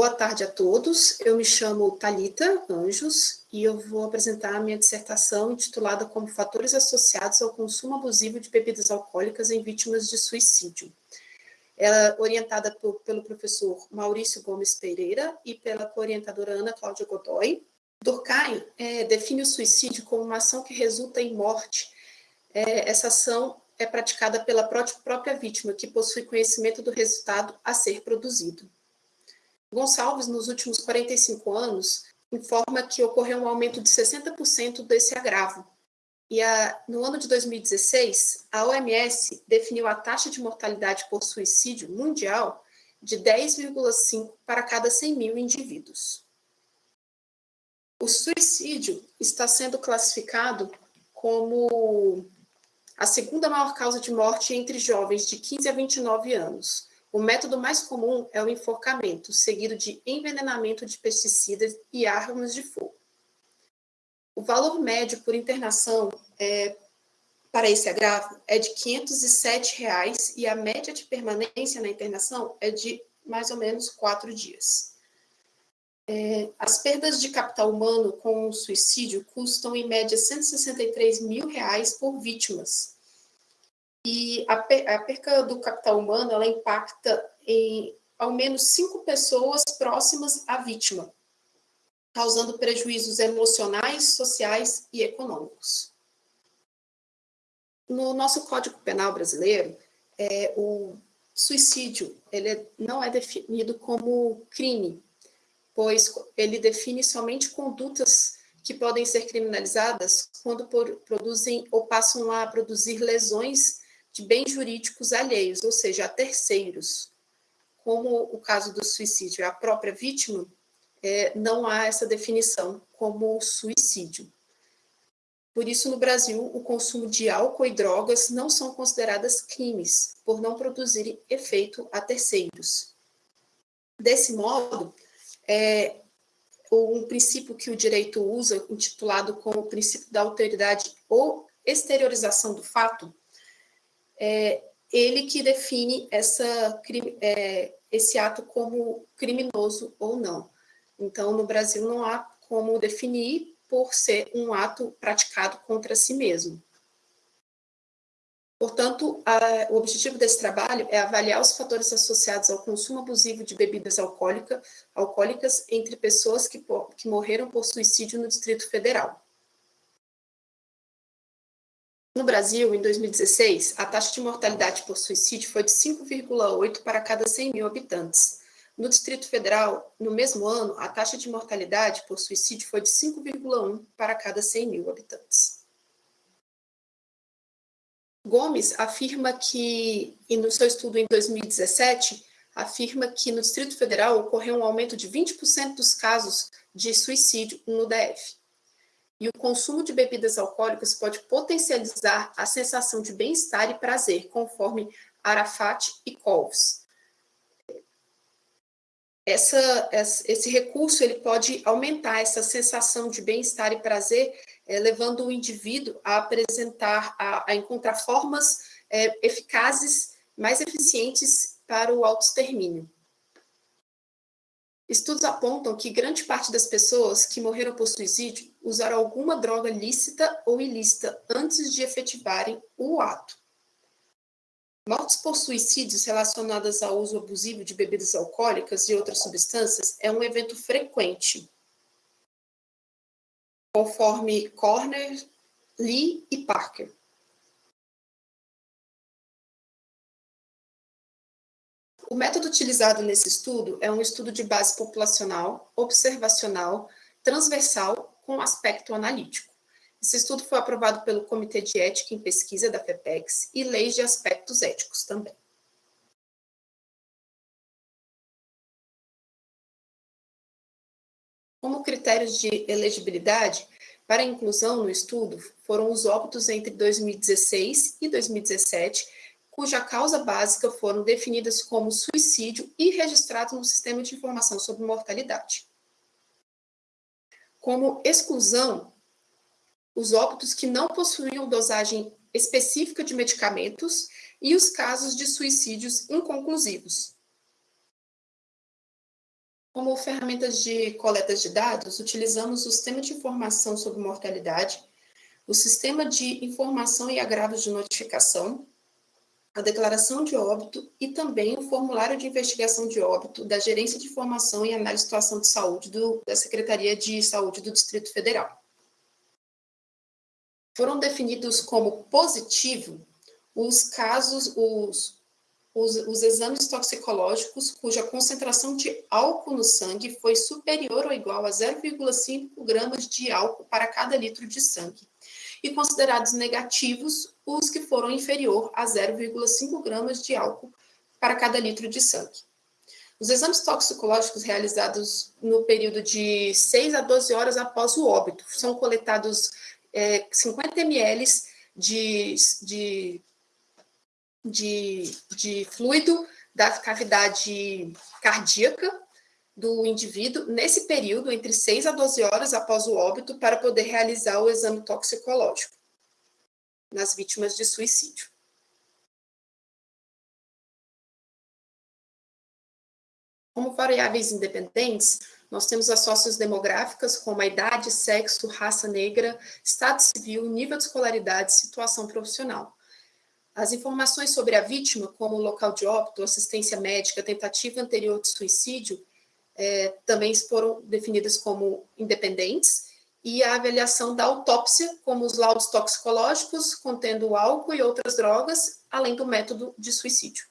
Boa tarde a todos. Eu me chamo Talita Anjos e eu vou apresentar a minha dissertação intitulada como Fatores associados ao consumo abusivo de bebidas alcoólicas em vítimas de suicídio. Ela é orientada por, pelo professor Maurício Gomes Pereira e pela orientadora Ana Cláudia Godoy. Durkheim é, define o suicídio como uma ação que resulta em morte. É, essa ação é praticada pela própria vítima, que possui conhecimento do resultado a ser produzido. Gonçalves, nos últimos 45 anos, informa que ocorreu um aumento de 60% desse agravo. E a, no ano de 2016, a OMS definiu a taxa de mortalidade por suicídio mundial de 10,5 para cada 100 mil indivíduos. O suicídio está sendo classificado como a segunda maior causa de morte entre jovens de 15 a 29 anos, o método mais comum é o enforcamento, seguido de envenenamento de pesticidas e armas de fogo. O valor médio por internação é, para esse agravo é de 507 reais, e a média de permanência na internação é de mais ou menos quatro dias. É, as perdas de capital humano com suicídio custam, em média, 163 mil reais por vítimas, e a, a perca do capital humano, ela impacta em ao menos cinco pessoas próximas à vítima, causando prejuízos emocionais, sociais e econômicos. No nosso Código Penal brasileiro, é, o suicídio ele não é definido como crime, pois ele define somente condutas que podem ser criminalizadas quando por, produzem ou passam a produzir lesões de bens jurídicos alheios, ou seja, a terceiros. Como o caso do suicídio é a própria vítima, é, não há essa definição como suicídio. Por isso, no Brasil, o consumo de álcool e drogas não são consideradas crimes, por não produzirem efeito a terceiros. Desse modo, é, um princípio que o direito usa, intitulado como o princípio da alteridade ou exteriorização do fato, é ele que define essa, é, esse ato como criminoso ou não. Então, no Brasil, não há como definir por ser um ato praticado contra si mesmo. Portanto, a, o objetivo desse trabalho é avaliar os fatores associados ao consumo abusivo de bebidas alcoólica, alcoólicas entre pessoas que, que morreram por suicídio no Distrito Federal. No Brasil, em 2016, a taxa de mortalidade por suicídio foi de 5,8 para cada 100 mil habitantes. No Distrito Federal, no mesmo ano, a taxa de mortalidade por suicídio foi de 5,1 para cada 100 mil habitantes. Gomes afirma que, e no seu estudo em 2017, afirma que no Distrito Federal ocorreu um aumento de 20% dos casos de suicídio no DF e o consumo de bebidas alcoólicas pode potencializar a sensação de bem-estar e prazer, conforme Arafat e Colves. Essa, esse recurso ele pode aumentar essa sensação de bem-estar e prazer, é, levando o indivíduo a apresentar, a, a encontrar formas é, eficazes, mais eficientes para o autoextermínio. Estudos apontam que grande parte das pessoas que morreram por suicídio usaram alguma droga lícita ou ilícita antes de efetivarem o ato. Mortes por suicídios relacionadas ao uso abusivo de bebidas alcoólicas e outras substâncias é um evento frequente, conforme Corner, Lee e Parker. O método utilizado nesse estudo é um estudo de base populacional, observacional, transversal, com aspecto analítico. Esse estudo foi aprovado pelo Comitê de Ética em Pesquisa da FEPEX e leis de aspectos éticos também. Como critérios de elegibilidade, para inclusão no estudo, foram os óbitos entre 2016 e 2017 cuja causa básica foram definidas como suicídio e registrados no Sistema de Informação sobre Mortalidade. Como exclusão, os óbitos que não possuíam dosagem específica de medicamentos e os casos de suicídios inconclusivos. Como ferramentas de coleta de dados, utilizamos o Sistema de Informação sobre Mortalidade, o Sistema de Informação e Agravos de Notificação, a Declaração de Óbito e também o Formulário de Investigação de Óbito da Gerência de Informação e Análise de Situação de Saúde do, da Secretaria de Saúde do Distrito Federal. Foram definidos como positivo os casos, os, os, os, exames toxicológicos cuja concentração de álcool no sangue foi superior ou igual a 0,5 gramas de álcool para cada litro de sangue, e considerados negativos os que foram inferior a 0,5 gramas de álcool para cada litro de sangue. Os exames toxicológicos realizados no período de 6 a 12 horas após o óbito são coletados é, 50 ml de, de de, de fluido da cavidade cardíaca do indivíduo nesse período, entre 6 a 12 horas após o óbito, para poder realizar o exame toxicológico nas vítimas de suicídio. Como variáveis independentes, nós temos as sociodemográficas, como a idade, sexo, raça negra, estado civil, nível de escolaridade, situação profissional. As informações sobre a vítima, como local de óbito, assistência médica, tentativa anterior de suicídio, é, também foram definidas como independentes, e a avaliação da autópsia, como os laudos toxicológicos contendo álcool e outras drogas, além do método de suicídio.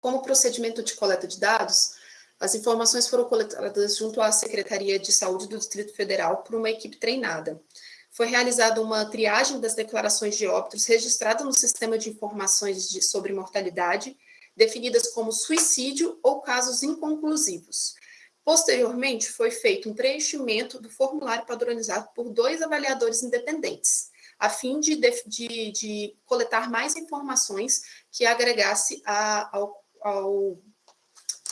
Como procedimento de coleta de dados, as informações foram coletadas junto à Secretaria de Saúde do Distrito Federal por uma equipe treinada. Foi realizada uma triagem das declarações de óbitos registradas no Sistema de Informações de, sobre Mortalidade, definidas como suicídio ou casos inconclusivos. Posteriormente, foi feito um preenchimento do formulário padronizado por dois avaliadores independentes, a fim de, de, de coletar mais informações que agregasse a, ao, ao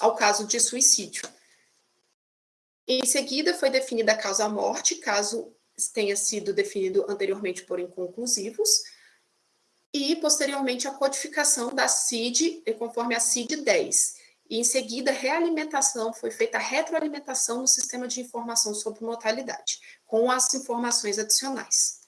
ao caso de suicídio. Em seguida, foi definida a causa-morte, caso tenha sido definido anteriormente por inconclusivos, e, posteriormente, a codificação da CID, conforme a CID 10. E, em seguida, realimentação, foi feita a retroalimentação no sistema de informação sobre mortalidade, com as informações adicionais.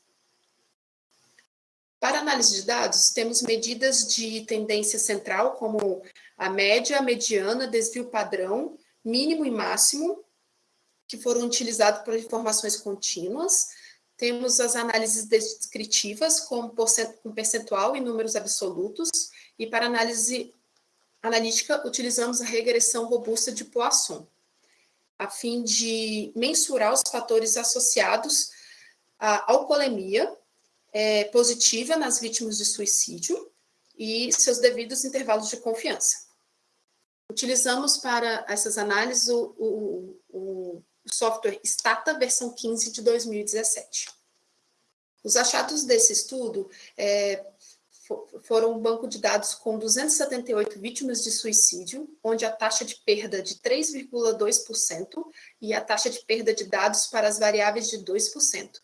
Para análise de dados, temos medidas de tendência central, como a média, a mediana, desvio padrão, mínimo e máximo, que foram utilizados para informações contínuas. Temos as análises descritivas, com percentual e números absolutos. E para análise analítica, utilizamos a regressão robusta de Poisson, a fim de mensurar os fatores associados à alcoolemia, é, positiva nas vítimas de suicídio e seus devidos intervalos de confiança. Utilizamos para essas análises o, o, o software Stata versão 15 de 2017. Os achados desse estudo é, foram um banco de dados com 278 vítimas de suicídio, onde a taxa de perda de 3,2% e a taxa de perda de dados para as variáveis de 2%,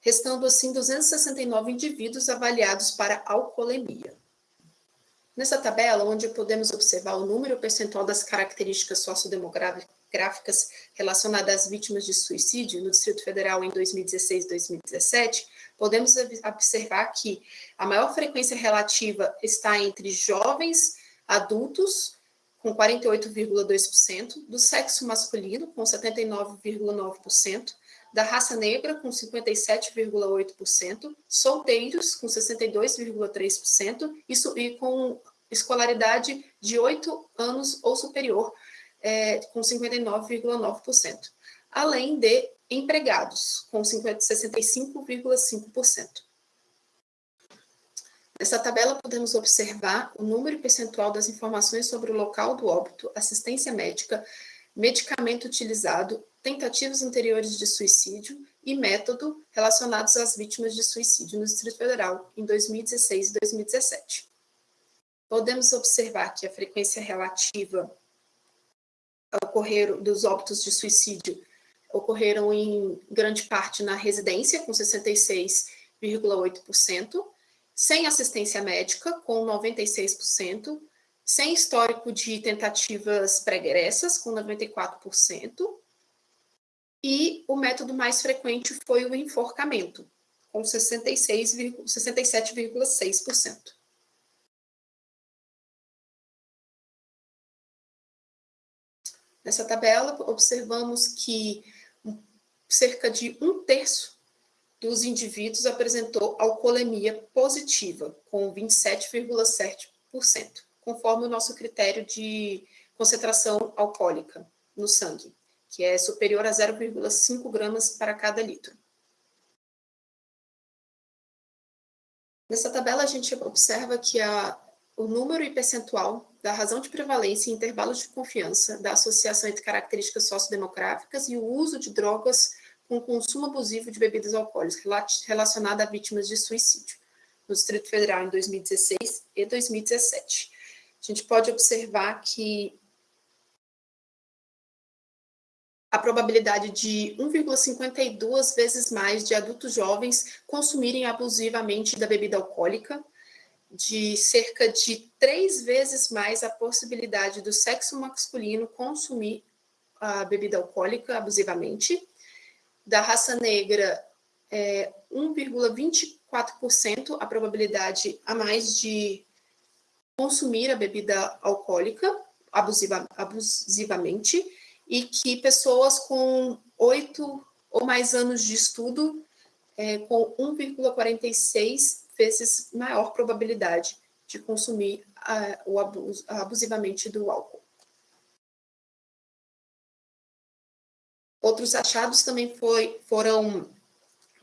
restando assim 269 indivíduos avaliados para alcoolemia. Nessa tabela, onde podemos observar o número percentual das características sociodemográficas relacionadas às vítimas de suicídio no Distrito Federal em 2016 e 2017, podemos observar que a maior frequência relativa está entre jovens adultos, com 48,2%, do sexo masculino, com 79,9%, da raça negra, com 57,8%, solteiros, com 62,3%, isso, e com escolaridade de 8 anos ou superior, é, com 59,9%, além de empregados, com 65,5%. Nessa tabela, podemos observar o número percentual das informações sobre o local do óbito, assistência médica, medicamento utilizado, tentativas anteriores de suicídio e método relacionados às vítimas de suicídio no Distrito Federal em 2016 e 2017. Podemos observar que a frequência relativa ocorreram dos óbitos de suicídio ocorreram em grande parte na residência, com 66,8%, sem assistência médica, com 96%, sem histórico de tentativas pregressas, com 94%, e o método mais frequente foi o enforcamento, com 67,6%. Nessa tabela, observamos que cerca de um terço dos indivíduos apresentou alcoolemia positiva, com 27,7%, conforme o nosso critério de concentração alcoólica no sangue, que é superior a 0,5 gramas para cada litro. Nessa tabela, a gente observa que a, o número e percentual da razão de prevalência e intervalos de confiança da associação entre características sociodemográficas e o uso de drogas com consumo abusivo de bebidas alcoólicas relacionada a vítimas de suicídio, no Distrito Federal em 2016 e 2017. A gente pode observar que a probabilidade de 1,52 vezes mais de adultos jovens consumirem abusivamente da bebida alcoólica, de cerca de três vezes mais a possibilidade do sexo masculino consumir a bebida alcoólica abusivamente, da raça negra é 1,24% a probabilidade a mais de consumir a bebida alcoólica abusiva, abusivamente e que pessoas com oito ou mais anos de estudo é, com 1,46 vezes maior probabilidade de consumir a, o abus, abusivamente do álcool. Outros achados também foi, foram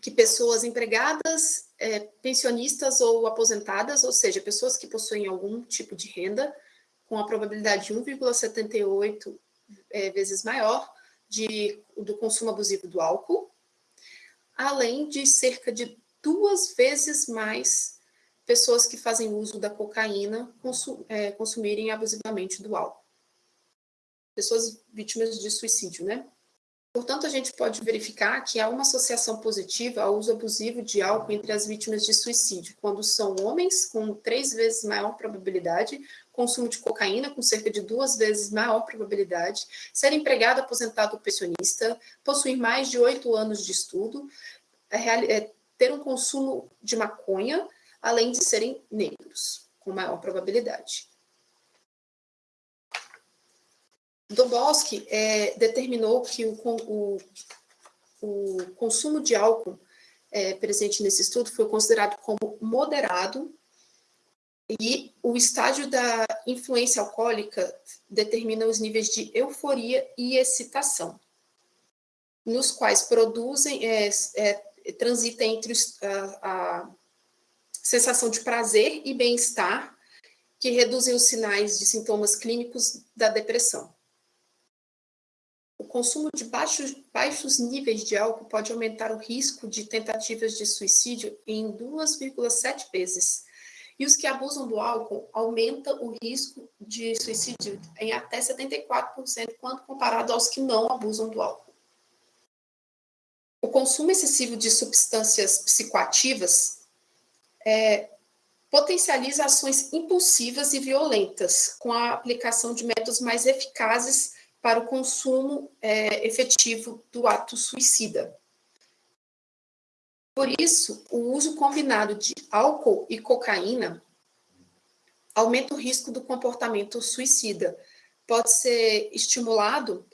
que pessoas empregadas, é, pensionistas ou aposentadas, ou seja, pessoas que possuem algum tipo de renda, com a probabilidade de 1,78 é, vezes maior de, do consumo abusivo do álcool, além de cerca de duas vezes mais pessoas que fazem uso da cocaína é, consumirem abusivamente do álcool. Pessoas vítimas de suicídio, né? Portanto, a gente pode verificar que há uma associação positiva ao uso abusivo de álcool entre as vítimas de suicídio, quando são homens com três vezes maior probabilidade, consumo de cocaína com cerca de duas vezes maior probabilidade, ser empregado, aposentado ou pensionista, possuir mais de oito anos de estudo, é, é, ter um consumo de maconha, além de serem negros, com maior probabilidade. Dobowski é, determinou que o, o, o, consumo de álcool é, presente nesse estudo foi considerado como moderado e o estágio da influência alcoólica determina os níveis de euforia e excitação, nos quais produzem, é, é, transita entre a, a sensação de prazer e bem-estar, que reduzem os sinais de sintomas clínicos da depressão. O consumo de baixos, baixos níveis de álcool pode aumentar o risco de tentativas de suicídio em 2,7 vezes. E os que abusam do álcool aumenta o risco de suicídio em até 74% quando comparado aos que não abusam do álcool. O consumo excessivo de substâncias psicoativas é, potencializa ações impulsivas e violentas, com a aplicação de métodos mais eficazes para o consumo é, efetivo do ato suicida. Por isso, o uso combinado de álcool e cocaína aumenta o risco do comportamento suicida. Pode ser estimulado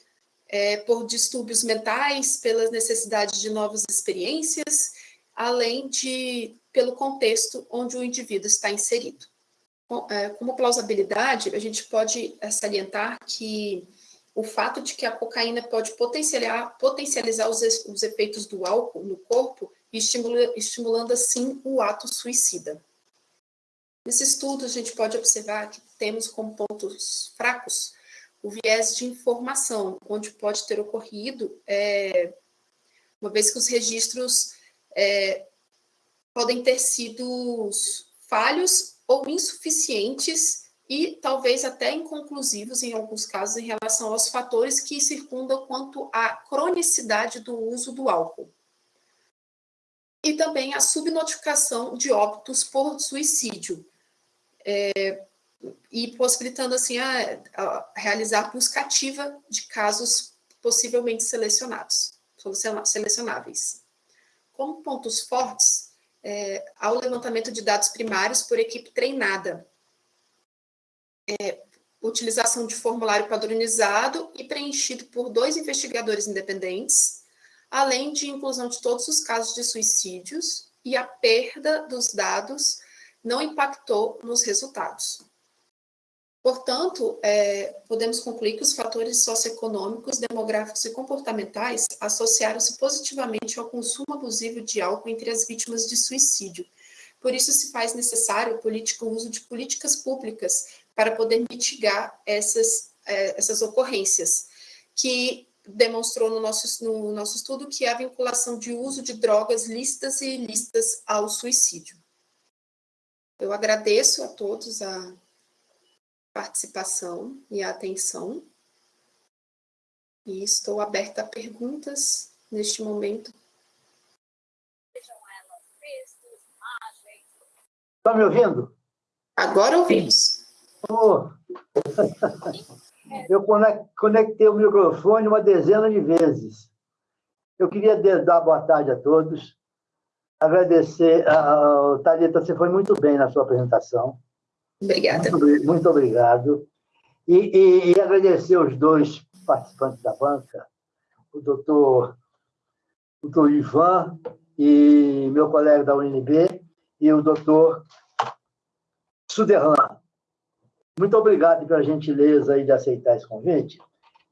é, por distúrbios mentais, pelas necessidades de novas experiências, além de pelo contexto onde o indivíduo está inserido. É, como plausibilidade, a gente pode salientar que o fato de que a cocaína pode potencializar, os efeitos do álcool no corpo, estimula, estimulando assim o ato suicida. Nesse estudo, a gente pode observar que temos como pontos fracos o viés de informação, onde pode ter ocorrido, é, uma vez que os registros é, podem ter sido falhos ou insuficientes e talvez até inconclusivos em alguns casos em relação aos fatores que circundam quanto à cronicidade do uso do álcool. E também a subnotificação de óbitos por suicídio, é, e possibilitando assim a, a realizar busca ativa de casos possivelmente selecionados, selecionáveis. Como pontos fortes, é, há o levantamento de dados primários por equipe treinada, é, utilização de formulário padronizado e preenchido por dois investigadores independentes, além de inclusão de todos os casos de suicídios e a perda dos dados não impactou nos resultados. Portanto, é, podemos concluir que os fatores socioeconômicos, demográficos e comportamentais associaram-se positivamente ao consumo abusivo de álcool entre as vítimas de suicídio. Por isso, se faz necessário o uso de políticas públicas para poder mitigar essas, é, essas ocorrências, que demonstrou no nosso, no nosso estudo que a vinculação de uso de drogas lícitas e ilícitas ao suicídio. Eu agradeço a todos a participação e a atenção. E estou aberta a perguntas neste momento. Está me ouvindo? Agora ouvimos. Oh. Eu conectei o microfone uma dezena de vezes. Eu queria dar boa tarde a todos, agradecer. Uh, Thalita, você foi muito bem na sua apresentação. Obrigada. Muito, muito obrigado. E, e, e, agradecer os dois participantes da banca, o doutor, o doutor Ivan e meu colega da UNB, e o doutor Suderlan. Muito obrigado pela gentileza aí de aceitar esse convite.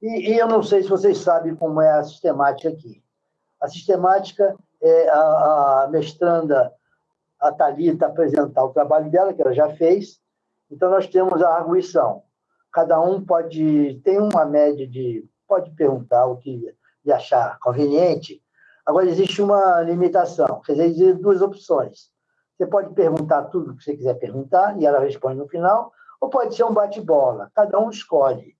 E, e, eu não sei se vocês sabem como é a sistemática aqui. A sistemática é a, a mestranda, a Thalita, apresentar o trabalho dela, que ela já fez, então, nós temos a arguição. Cada um pode, tem uma média de, pode perguntar o que lhe achar conveniente. Agora, existe uma limitação, quer dizer, duas opções. Você pode perguntar tudo o que você quiser perguntar, e ela responde no final, ou pode ser um bate-bola, cada um escolhe.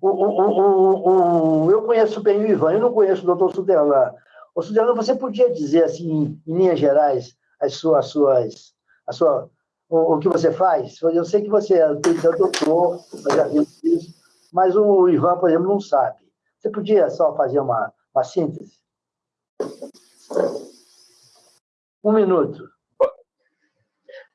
O, o, o, eu conheço bem o Ivan, eu não conheço o doutor Sudelan. O Sudelan, você podia dizer, assim, em linhas gerais, as suas, as suas, a sua o, que você faz. Eu sei que você é doutor, já isso, mas o Ivan, por exemplo, não sabe. Você podia só fazer uma, uma síntese? Um minuto.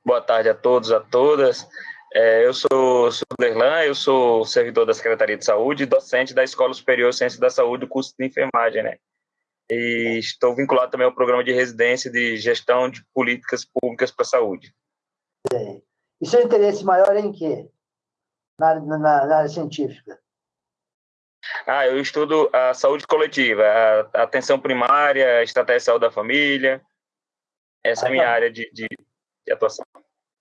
Boa tarde a todos, a todas. É, eu sou Suderlan, eu sou servidor da Secretaria de Saúde e docente da Escola Superior de Ciência da Saúde, do curso de enfermagem, né? E estou vinculado também ao programa de residência de gestão de políticas públicas para a saúde. E seu interesse maior é em quê? Na, na, na área científica? Ah, eu estudo a saúde coletiva, a atenção primária, a estratégia de saúde da família. Essa ah, é a minha tá. área de, de, de, atuação.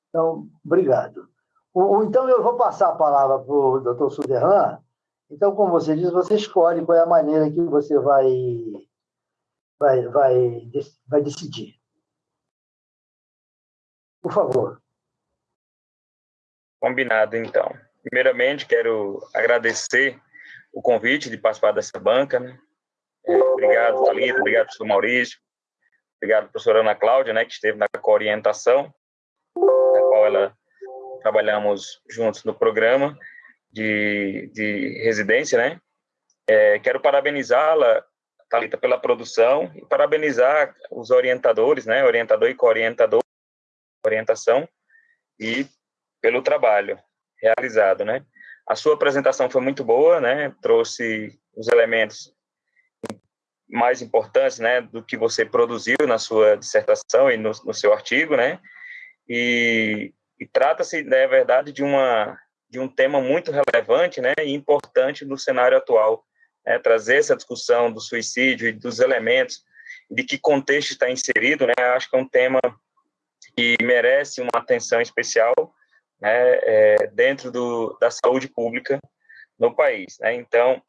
Então, obrigado. O, então, eu vou passar a palavra para o doutor Suderran. Então, como você diz, você escolhe qual é a maneira que você vai, vai, vai, vai decidir. Por favor. Combinado, então. Primeiramente, quero agradecer o convite de participar dessa banca. Né? É, obrigado, Thalita, obrigado, professor Maurício, obrigado, professora Ana Cláudia, né, que esteve na orientação, na qual ela trabalhamos juntos no programa de, de residência, né? É, quero parabenizá-la, Thalita, pela produção e parabenizar os orientadores, né, orientador e co-orientador, orientação, e pelo trabalho realizado, né? A sua apresentação foi muito boa, né? Trouxe os elementos mais importantes, né, do que você produziu na sua dissertação e no, no seu artigo, né? E, e trata-se, na né, verdade, de uma de um tema muito relevante, né, e importante no cenário atual, né? Trazer essa discussão do suicídio e dos elementos de que contexto está inserido, né? Acho que é um tema que merece uma atenção especial né, é, dentro do, da saúde pública no país. Né? Então,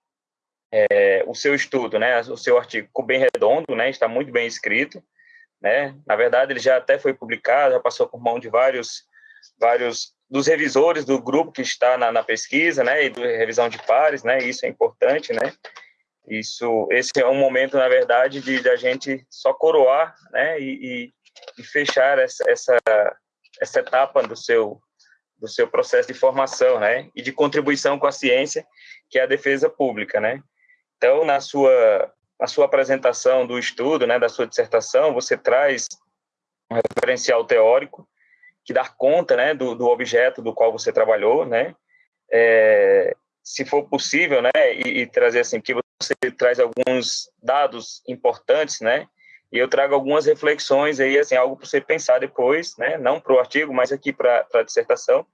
é, o seu estudo, né, o seu artigo bem redondo, né, está muito bem escrito. Né? Na verdade, ele já até foi publicado, já passou por mão de vários, vários dos revisores do grupo que está na, na pesquisa, né, e da revisão de pares, né, isso é importante, né, Isso, esse é um momento, na verdade, de, de a gente só coroar, né, e, e, e fechar essa, essa, essa etapa do seu do seu processo de formação, né, e de contribuição com a ciência, que é a defesa pública, né. Então, na sua na sua apresentação do estudo, né, da sua dissertação, você traz um referencial teórico que dá conta, né, do, do objeto do qual você trabalhou, né, é, se for possível, né, e, e, trazer assim, que você traz alguns dados importantes, né, e eu trago algumas reflexões aí, assim, algo para você pensar depois, né, não para o artigo, mas aqui para a dissertação,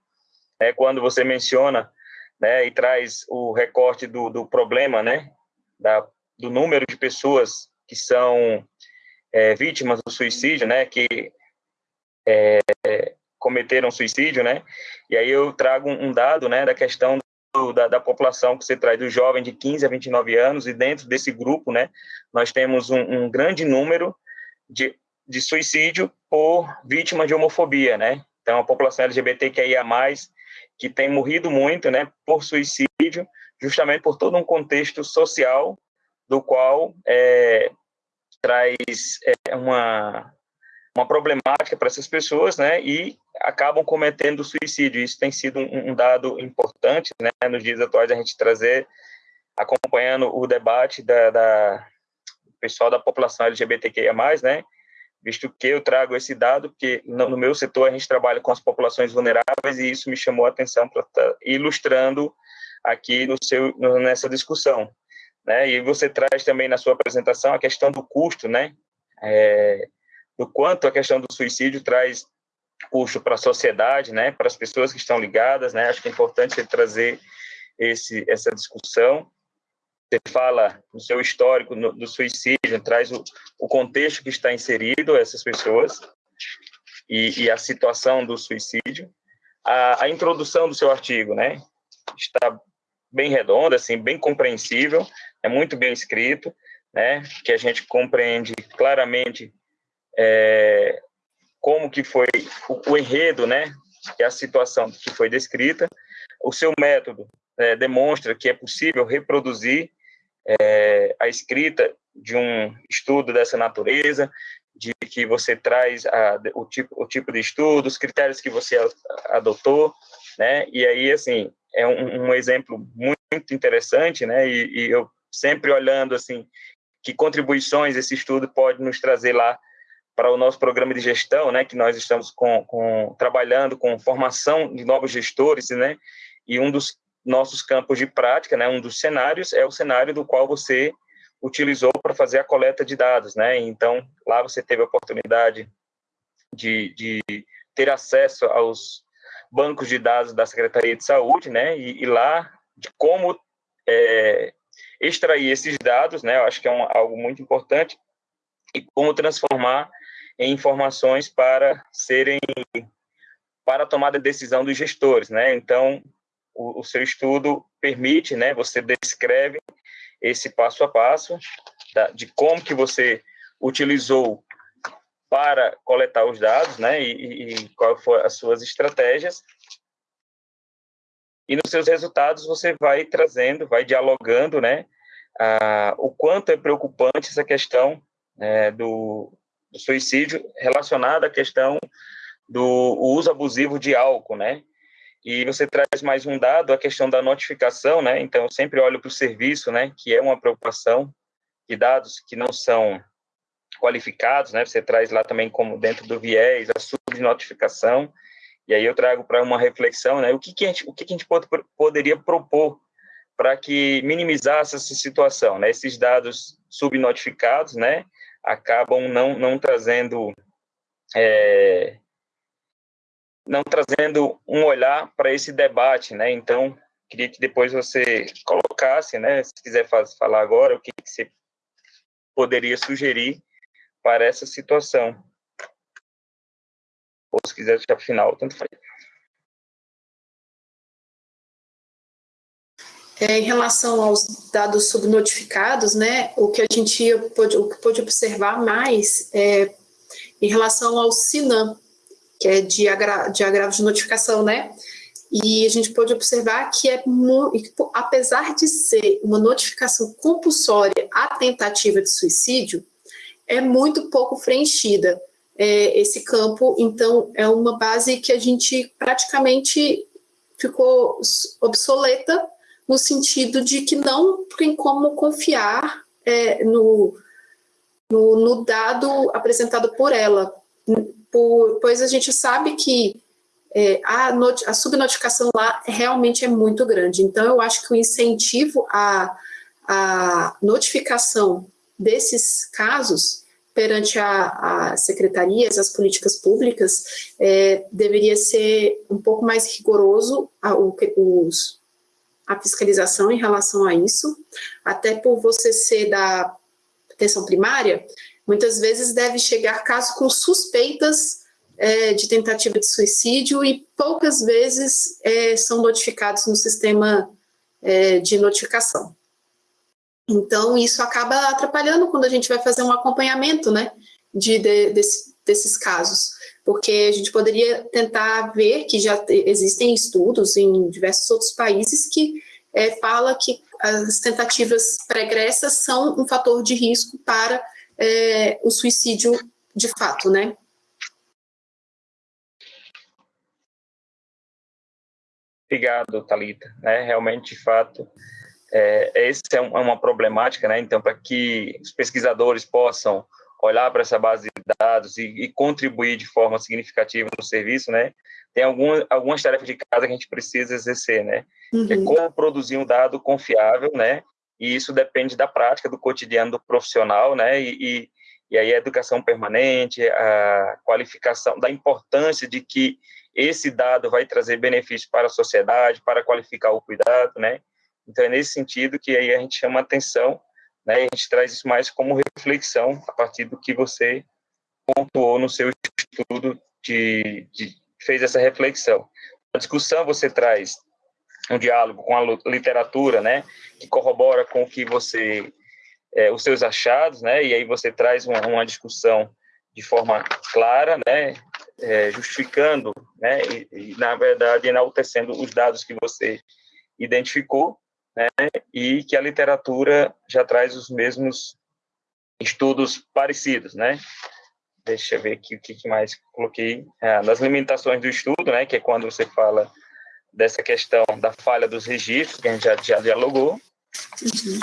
né, quando você menciona, né, e traz o recorte do, do problema, né, da, do número de pessoas que são é, vítimas do suicídio, né, que é, cometeram suicídio, né, e aí eu trago um dado, né, da questão da, da, população que você traz, do jovem de 15 a 29 anos, e dentro desse grupo, né, nós temos um, um grande número de, de suicídio por vítima de homofobia, né, então a população LGBTQIA+, que tem morrido muito, né, por suicídio, justamente por todo um contexto social do qual é, traz é, uma, uma problemática para essas pessoas, né, e acabam cometendo suicídio. Isso tem sido um, um dado importante, né, nos dias atuais, a gente trazer, acompanhando o debate da, da pessoal da população LGBTQIA+, né, visto que eu trago esse dado, porque no, meu setor a gente trabalha com as populações vulneráveis e isso me chamou a atenção para estar tá ilustrando aqui no seu, nessa discussão. Né? E você traz também na sua apresentação a questão do custo, né? É, do quanto a questão do suicídio traz custo para a sociedade, né? Para as pessoas que estão ligadas, né? Acho que é importante você trazer esse, essa discussão. Você fala no seu histórico no, do suicídio, traz o, o contexto que está inserido essas pessoas e, e a situação do suicídio. A, a introdução do seu artigo, né? Está bem redonda, assim, bem compreensível, é muito bem escrito, né? Que a gente compreende claramente é, como que foi o, o, enredo, né? É a situação que foi descrita. O seu método é, demonstra que é possível reproduzir é, a escrita de um estudo dessa natureza, de que você traz a, o, tipo, o tipo de estudo, os critérios que você adotou, né? E aí, assim, é um, um exemplo muito interessante, né? E, e, eu sempre olhando assim que contribuições esse estudo pode nos trazer lá para o nosso programa de gestão, né? Que nós estamos com, com trabalhando com formação de novos gestores, né? E um dos nossos campos de prática, né? Um dos cenários é o cenário do qual você utilizou para fazer a coleta de dados, né? Então lá você teve a oportunidade de, de ter acesso aos bancos de dados da Secretaria de Saúde, né? E, e lá de como é, extrair esses dados, né? Eu acho que é algo muito importante e como transformar em informações para serem para a tomada de decisão dos gestores, né? Então, o, o seu estudo permite, né? Você descreve esse passo a passo da, de como que você utilizou para coletar os dados, né? E, e qual foram as suas estratégias. E nos seus resultados você vai trazendo, vai dialogando, né? Ah, o quanto é preocupante essa questão é, do, do, suicídio relacionada à questão do uso abusivo de álcool, né? E você traz mais um dado, a questão da notificação, né? Então, eu sempre olho para o serviço, né? Que é uma preocupação de dados que não são qualificados, né? Você traz lá também como dentro do viés a subnotificação. E aí eu trago para uma reflexão, né? O que, que a gente, o que, que a gente pode, poderia propor para que minimizasse essa situação, né? Esses dados subnotificados, né, acabam não não trazendo é, não trazendo um olhar para esse debate, né? Então queria que depois você colocasse, né, se quiser falar agora, o que, que você poderia sugerir para essa situação. Ou se quiser deixar para o final, tanto faz. É, em relação aos dados subnotificados, né, o que a gente pôde, o que pôde observar mais é em relação ao SINAM, que é de, agra, de agravo de notificação, né, e a gente pode observar que é apesar de ser uma notificação compulsória à tentativa de suicídio, é muito pouco preenchida é, esse campo, então é uma base que a gente praticamente ficou obsoleta no sentido de que não tem como confiar é, no, no, no, dado apresentado por ela, por, pois a gente sabe que é, a, a subnotificação lá realmente é muito grande. Então, eu acho que o incentivo à, à notificação desses casos perante as secretarias, as políticas públicas, é, deveria ser um pouco mais rigoroso a, os, a fiscalização em relação a isso, até por você ser da atenção primária, muitas vezes deve chegar casos com suspeitas é, de tentativa de suicídio e poucas vezes é, são notificados no sistema é, de notificação. Então, isso acaba atrapalhando quando a gente vai fazer um acompanhamento, né, de, de desse, desses casos, porque a gente poderia tentar ver que já existem estudos em diversos outros países que é, fala que as tentativas pregressas são um fator de risco para é, o suicídio de fato, né? Obrigado, Talita. É, realmente, de fato, é, essa é, é uma problemática, né? Então, para que os pesquisadores possam olhar para essa base de dados e, e, contribuir de forma significativa no serviço, né? Tem algumas, algumas tarefas de casa que a gente precisa exercer, né? Uhum. Que é uhum. como produzir um dado confiável, né? E isso depende da prática, do cotidiano do profissional, né? E, e, e aí a educação permanente, a qualificação, da importância de que esse dado vai trazer benefícios para a sociedade, para qualificar o cuidado, né? Então, é nesse sentido que aí a gente chama atenção, né? E a gente traz isso mais como reflexão a partir do que você pontuou no seu estudo de, de fez essa reflexão. Na discussão você traz um diálogo com a literatura, né? Que corrobora com o que você é, os seus achados, né? E aí você traz uma, uma discussão de forma clara, né? É, justificando, né? E, e, na verdade enaltecendo os dados que você identificou né, e que a literatura já traz os mesmos estudos parecidos, né? Deixa eu ver aqui o que mais coloquei. Das limitações do estudo, né, que é quando você fala dessa questão da falha dos registros, que a gente já, já dialogou. Uhum.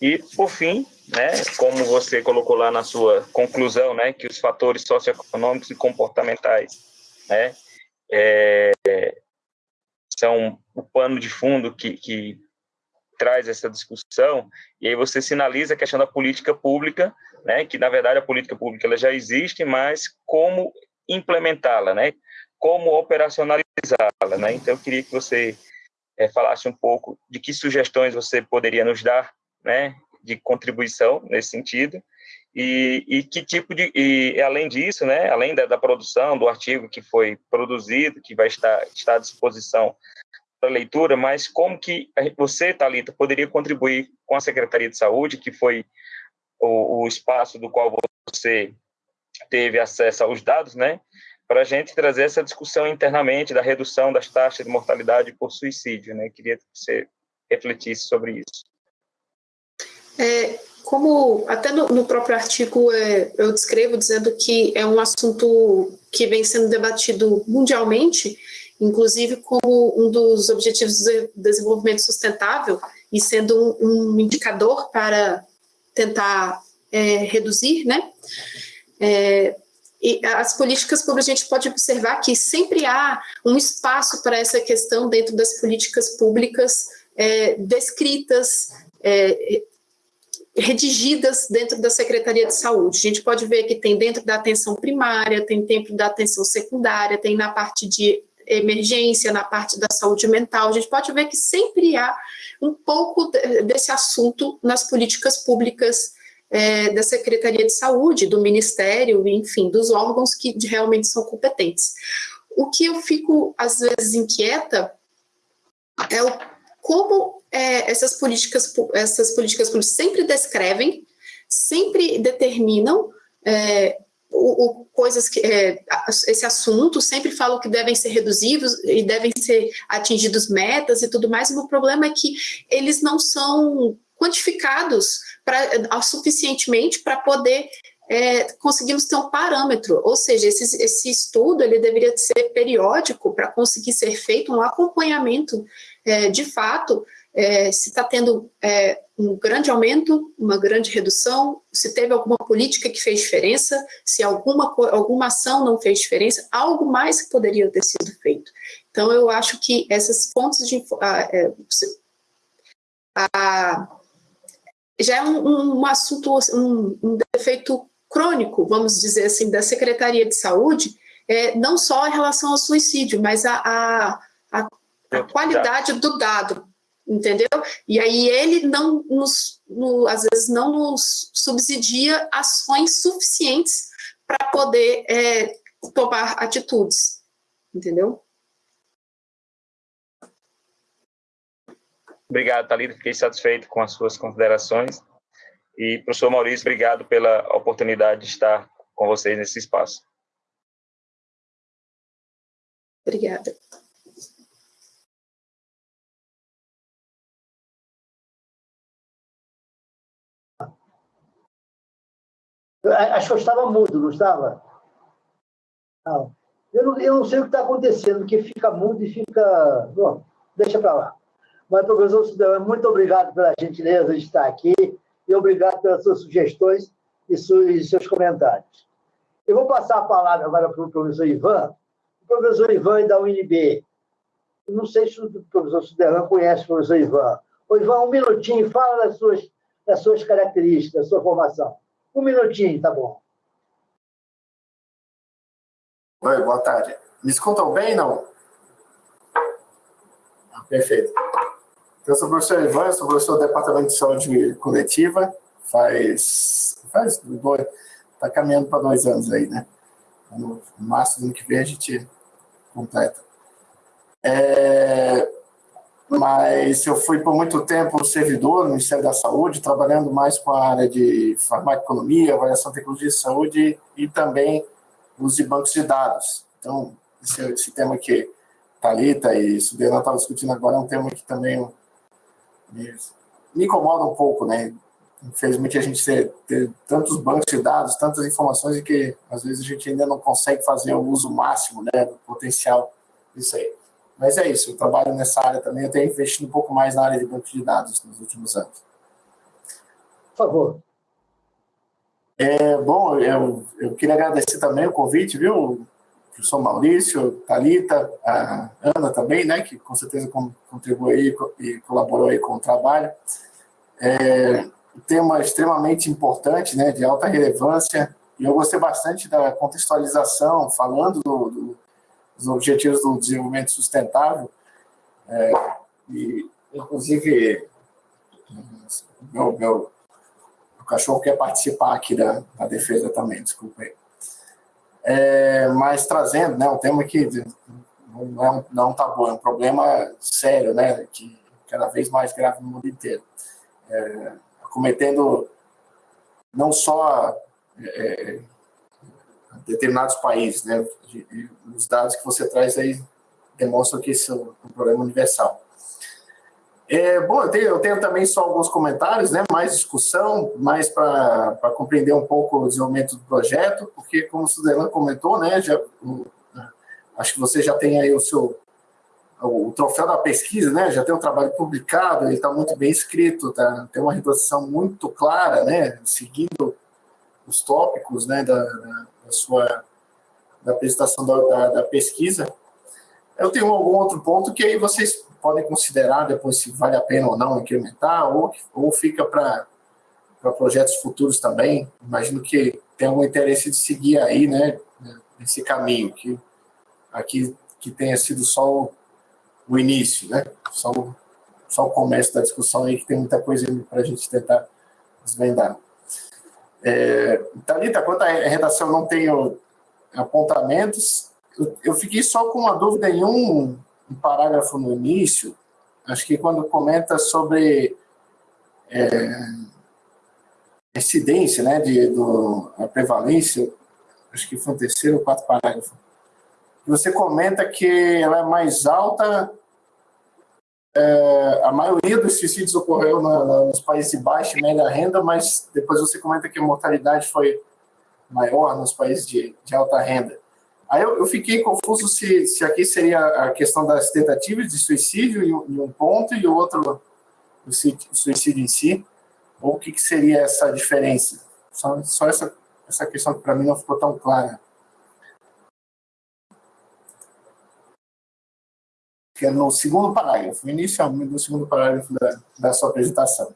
E, por fim, né, como você colocou lá na sua conclusão, né, que os fatores socioeconômicos e comportmentais, né, é, são o pano de fundo que, que traz essa discussão, e aí você sinaliza a questão da política pública, né, que na verdade a política pública ela já existe, mas como implementá-la, né, como operacionalizá-la, né, então eu queria que você é, falasse um pouco de que sugestões você poderia nos dar, né, de contribuição nesse sentido, e, e que tipo de, e além disso, né, além da, da, produção do artigo que foi produzido, que vai estar, à disposição para leitura, mas como que você, Talita, poderia contribuir com a Secretaria de Saúde, que foi o, o espaço do qual você teve acesso aos dados, né, para a gente trazer essa discussão internamente da redução das taxas de mortalidade por suicídio, né? Queria que você refletisse sobre isso. É, como até no, no próprio artigo é, eu descrevo dizendo que é um assunto que vem sendo debatido mundialmente, inclusive como um dos objetivos de desenvolvimento sustentável e sendo um, um indicador para tentar é, reduzir, né? É, e as políticas públicas, a gente pode observar que sempre há um espaço para essa questão dentro das políticas públicas é, descritas, é, redigidas dentro da Secretaria de Saúde. A gente pode ver que tem dentro da atenção primária, tem dentro da atenção secundária, tem na parte de emergência, na parte da saúde mental. A gente pode ver que sempre há um pouco desse assunto nas políticas públicas é, da Secretaria de Saúde, do Ministério, enfim, dos órgãos que realmente são competentes. O que eu fico, às vezes, inquieta é o, como é, essas políticas, essas políticas públicas sempre descrevem, sempre determinam é, o, o, coisas que é, esse assunto, sempre falam que devem ser reduzidos e devem ser atingidos metas e tudo mais, o problema é que eles não são quantificados pra, suficientemente para poder é, conseguimos ter um parâmetro, ou seja, esse, esse estudo ele deveria ser periódico para conseguir ser feito um acompanhamento é, de fato é, se está tendo é, um grande aumento, uma grande redução, se teve alguma política que fez diferença, se alguma, alguma ação não fez diferença, algo mais que poderia ter sido feito. Então, eu acho que essas fontes de... É, a, a, já é um, um assunto, um, um, defeito crônico, vamos dizer assim, da Secretaria de Saúde, é, não só em relação ao suicídio, mas a, a, a, a qualidade do dado, entendeu? E aí ele não nos, no, às vezes não nos subsidia ações suficientes para poder é, tomar atitudes, entendeu? Obrigado, Thalita, fiquei satisfeito com as suas considerações. E, professor Maurício, obrigado pela oportunidade de estar com vocês nesse espaço. Obrigada. Acho que eu estava mudo, não estava? Não. Eu não, eu não sei o que está acontecendo, porque fica mudo e fica... Bom, deixa para lá. Mas, professor Cidadão, muito obrigado pela gentileza de estar aqui e obrigado pelas suas sugestões e seus comentários. Eu vou passar a palavra agora para o professor Ivan. O professor Ivan é da UNB. Não sei se o professor Suderlan conhece o professor Ivan. Ô, Ivan, um minutinho, fala das suas, das suas características, da sua formação. Um minutinho, tá bom. Oi, boa tarde. Me escutam bem, não? Ah, perfeito. Eu sou o professor Ivan, sou professor do Departamento de Saúde Coletiva, faz, faz dois, está caminhando para dois anos aí, né? No março do ano que vem a gente completa. É, mas eu fui por muito tempo servidor no Ministério da Saúde, trabalhando mais com a área de farmacoeconomia, avaliação de tecnologia de saúde e também uso de bancos de dados. Então, esse, esse tema que Thalita e Subiana estavam discutindo agora é um tema que também me, me incomoda um pouco, né? Infelizmente, a gente ter, ter tantos bancos de dados, tantas informações, e que às vezes a gente ainda não consegue fazer o uso máximo né, do potencial disso aí. Mas é isso, eu trabalho nessa área também, eu tenho investido um pouco mais na área de banco de dados nos últimos anos. Por favor. É, bom, eu, eu queria agradecer também o convite, viu, professor Maurício, Talita, a Ana também, né, que com certeza contribuiu e colaborou aí com o trabalho. É, tema extremamente importante, né, de alta relevância, e eu gostei bastante da contextualização, falando do, do os Objetivos do Desenvolvimento Sustentável. É, e, inclusive, meu, meu, cachorro quer participar aqui da, da defesa também, desculpa aí. É, mas trazendo né, um tema que não é um, não é um tabu, é um problema sério, né, que cada vez mais grave no mundo inteiro. É, cometendo não só é, determinados países, né? Os dados que você traz aí demonstram que isso é um problema universal. É, bom, eu tenho, eu tenho, também só alguns comentários, né, mais discussão, mais para compreender um pouco o desenvolvimento do projeto, porque, como o Sudelan comentou, né, já, o, acho que você já tem aí o seu o troféu da pesquisa, né, já tem um trabalho publicado, ele está muito bem escrito, tá, tem uma redação muito clara, né, seguindo os tópicos, né, da, da da sua da apresentação da, da, da, pesquisa. Eu tenho algum outro ponto que aí vocês podem considerar depois se vale a pena ou não incrementar, ou, ou fica para projetos futuros também. Imagino que tem algum interesse de seguir aí, né, nesse caminho, que aqui que tenha sido só o, o início, né, só o, só o começo da discussão aí, que tem muita coisa para a gente tentar desvendar. É, Thalita, quanto à redação, não tenho apontamentos. Eu, eu fiquei só com uma dúvida em um, um, parágrafo no início, acho que quando comenta sobre é, incidência, né, de, do, a prevalência, acho que foi o terceiro ou quarto parágrafo, você comenta que ela é mais alta, é, a maioria dos suicídios ocorreu na, na, nos países de baixa e média renda, mas depois você comenta que a mortalidade foi maior nos países de, de alta renda. Aí eu, eu, fiquei confuso se, se aqui seria a questão das tentativas de suicídio em, em um ponto e outro o suicídio em si, ou o que, que seria essa diferença? Só, só essa, essa questão que para mim não ficou tão clara. Que é no segundo parágrafo, inicialmente no segundo parágrafo da, da sua apresentação.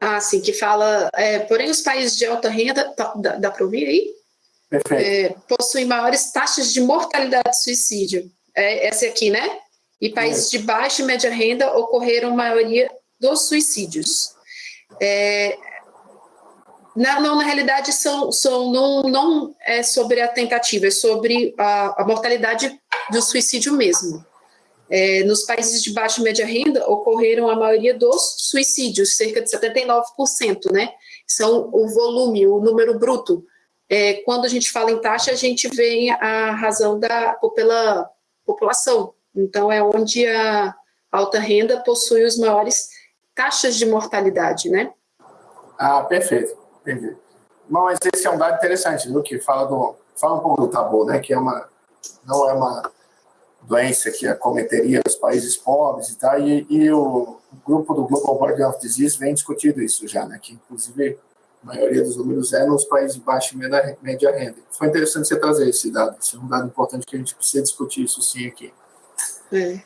Ah, sim, que fala, é, porém os países de alta renda, tá, dá, dá para ouvir aí? É, possuem maiores taxas de mortalidade de suicídio. É, essa aqui, né? E países de baixa e média renda ocorreram a maioria dos suicídios. É, não, não, na realidade, são, são, não, não é sobre a tentativa, é sobre a, a mortalidade do suicídio mesmo. É, nos países de baixa e média renda ocorreram a maioria dos suicídios, cerca de 79%, né? São o volume, o número bruto é, quando a gente fala em taxa, a gente vê a razão da, pela população. Então, é onde a alta renda possui os maiores taxas de mortalidade, né? Ah, perfeito, entendi. Mas esse é um dado interessante, viu? Que fala, do, fala um pouco do tabu, né? Que é uma, não é uma doença que acometeria os países pobres e tal, e, e o, o grupo do Global Board of Disease vem discutindo isso já, né? Que, inclusive, a maioria dos números é nos países de baixa e média renda. Foi interessante você trazer esse dado, esse é um dado importante que a gente precisa discutir isso sim aqui. É.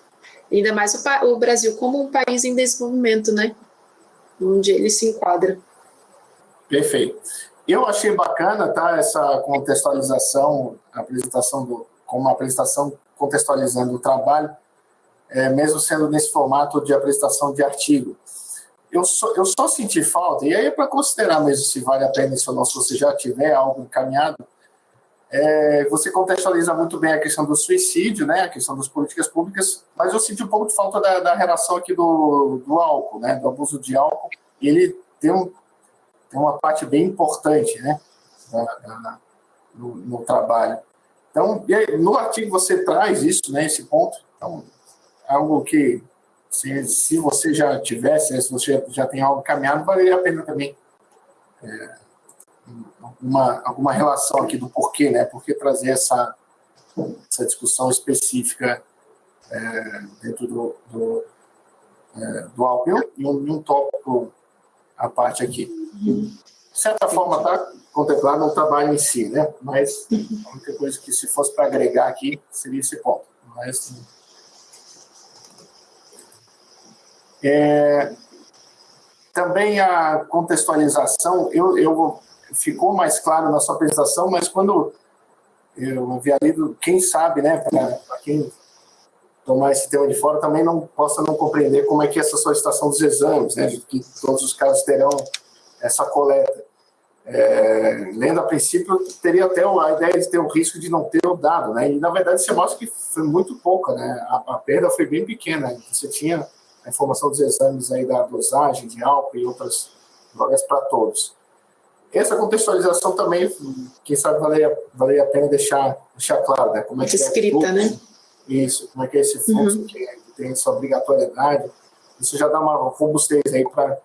Ainda mais o, o Brasil como um país em desenvolvimento, né? Onde ele se enquadra. Perfeito. Eu achei bacana, tá, essa contextualização, a apresentação do, com uma apresentação contextualizando o trabalho, é, mesmo sendo nesse formato de apresentação de artigo eu só, eu só senti falta, e aí é para considerar mesmo se vale a pena isso ou não, se você já tiver algo encaminhado, é, você contextualiza muito bem a questão do suicídio, né, a questão das políticas públicas, mas eu senti um pouco de falta da, da relação aqui do, do álcool, né, do abuso de álcool, e ele tem, um, tem uma parte bem importante, né, na, na, no, no, trabalho. Então, no artigo você traz isso, né, esse ponto, então, algo que se, se você já tivesse, se você já tem algo caminhado, valeria a pena também é, uma, alguma relação aqui do porquê, né? Por que trazer essa, essa discussão específica é, dentro do, do, é, do álcool e um, um tópico à parte aqui. De certa forma, está contemplado no trabalho em si, né? Mas a única coisa que, se fosse para agregar aqui, seria esse ponto. Mas, é, também a contextualização, eu, eu ficou mais claro na sua apresentação, mas quando eu havia lido, quem sabe, né, para quem tomar esse tema de fora, também não possa não compreender como é que é essa solicitação dos exames, né, que todos os casos terão essa coleta. É, lendo a princípio, teria até a ideia de ter o risco de não ter o dado, né, e na verdade você mostra que foi muito pouca, né, a, a perda foi bem pequena, você tinha a informação dos exames aí da dosagem de álcool e outras drogas para todos. Essa contextualização também, quem sabe valeria, valeria a pena deixar, deixar claro, né? Como é que Escrita, é né? Isso, como é que é esse fluxo uhum. que, que, tem essa obrigatoriedade. Isso já dá uma robustez aí para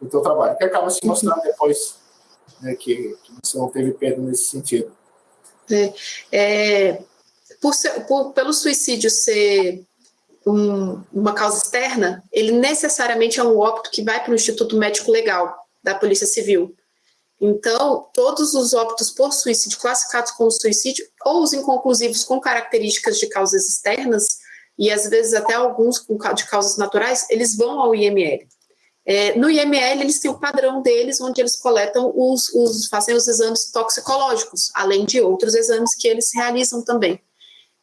o teu trabalho, que acaba se mostrando uhum. depois né, que, que, você não teve perda nesse sentido. É, é, por, ser, por, pelo suicídio ser um, uma causa externa, ele necessariamente é um óbito que vai para o Instituto Médico Legal da Polícia Civil. Então, todos os óbitos por suicídio classificados como suicídio, ou os inconclusivos com características de causas externas, e às vezes até alguns de causas naturais, eles vão ao IML. É, no IML, eles têm o padrão deles, onde eles coletam os, os, fazem os exames toxicológicos, além de outros exames que eles realizam também.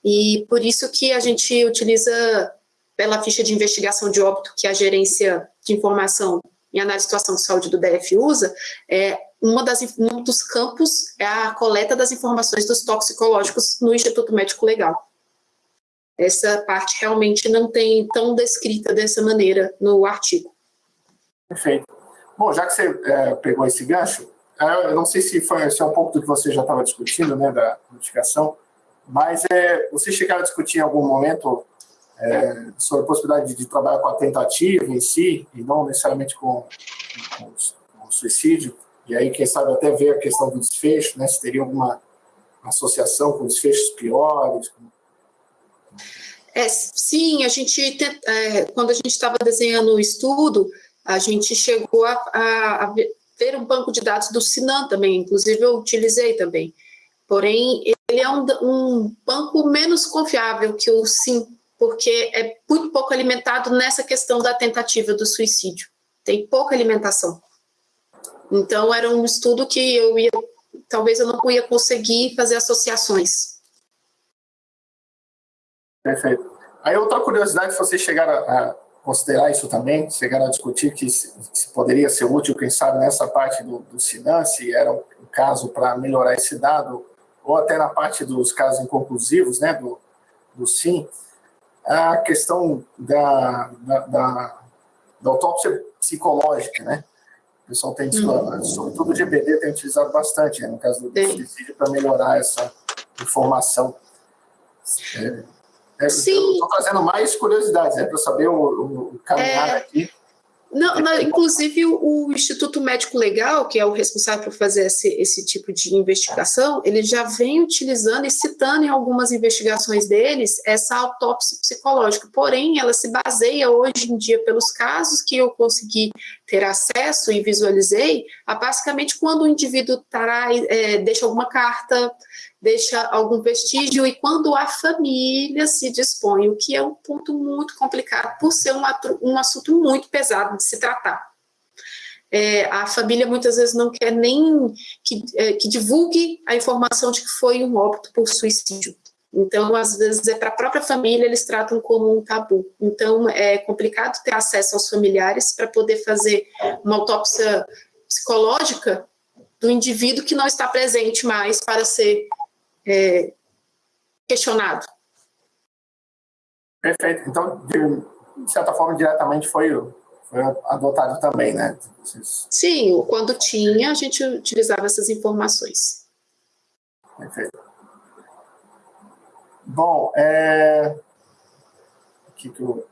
E por isso que a gente utiliza, pela ficha de investigação de óbito que a gerência de informação em análise de situação de saúde do DF usa, é, uma das, um dos campos é a coleta das informações dos toxicológicos no Instituto Médico Legal. Essa parte realmente não tem tão descrita dessa maneira no artigo. Perfeito. Bom, já que você é, pegou esse gancho, eu não sei se, foi, se é um pouco do que você já estava discutindo, né, da notificação, mas é, você chegaram a discutir em algum momento é, sobre a possibilidade de, trabalhar com a tentativa em si, e não necessariamente com, com, com, o suicídio, e aí, quem sabe, até ver a questão do desfecho, né, se teria alguma associação com desfechos piores. É, sim, a gente, é, quando a gente estava desenhando o estudo, a gente chegou a, a, a ter um banco de dados do Sinan também, inclusive eu utilizei também. Porém, ele é um, um banco menos confiável que o SIM, porque é muito pouco alimentado nessa questão da tentativa do suicídio. Tem pouca alimentação. Então, era um estudo que eu ia, talvez eu não ia conseguir fazer associações. Perfeito. Aí outra curiosidade, se você chegar a, considerar isso também, chegaram a discutir que se, se, poderia ser útil, quem sabe, nessa parte do, do Sinan, se era um caso para melhorar esse dado, ou até na parte dos casos inconclusivos, né, do, do SIM, a questão da, da, da, da autópsia psicológica, né? O pessoal tem, uhum. sobretudo o GBD, tem utilizado bastante, né, no caso do suicídio, para melhorar essa informação. É, é, Sim. Estou trazendo mais curiosidades, né, para saber o, o caminhar é... aqui. Não, não, inclusive o Instituto Médico Legal, que é o responsável por fazer esse, esse tipo de investigação, ele já vem utilizando e citando em algumas investigações deles essa autópsia psicológica. Porém, ela se baseia hoje em dia pelos casos que eu consegui ter acesso e visualizei, a basicamente quando o indivíduo é, deixa alguma carta, deixa algum vestígio e quando a família se dispõe, o que é um ponto muito complicado por ser um, um assunto muito pesado de se tratar. É, a família muitas vezes não quer nem que, é, que divulgue a informação de que foi um óbito por suicídio. Então, às vezes, é para a própria família, eles tratam como um tabu. Então, é complicado ter acesso aos familiares para poder fazer uma autópsia psicológica do indivíduo que não está presente mais para ser é, questionado. Perfeito. Então, de certa forma, diretamente foi, foi adotado também, né? Sim, quando tinha, a gente utilizava essas informações. Perfeito. Bom, é... que que eu...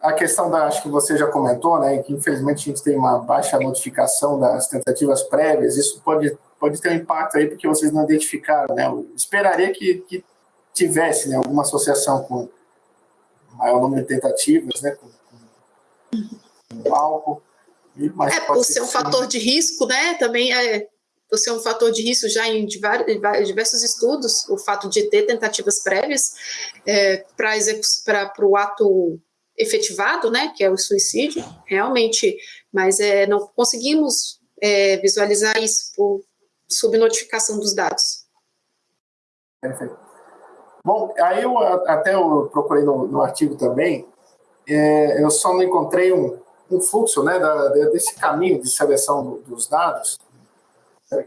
a questão da, acho que você já comentou, né, que infelizmente a gente tem uma baixa notificação das tentativas prévias, isso pode pode ter um impacto aí porque vocês não identificaram, né? Eu esperaria que, que tivesse né, alguma associação com maior número de tentativas, né? Com, com, com álcool. Mas é, por ser um fator de risco, né? Também é por ser um fator de risco já em diversos estudos, o fato de ter tentativas prévias é, para o ato efetivado, né, que é o suicídio, realmente, mas é, não conseguimos é, visualizar isso por subnotificação dos dados. Perfeito. Bom, aí eu até eu procurei no, no artigo também, é, eu só não encontrei um, um fluxo né, da, desse caminho de seleção do, dos dados.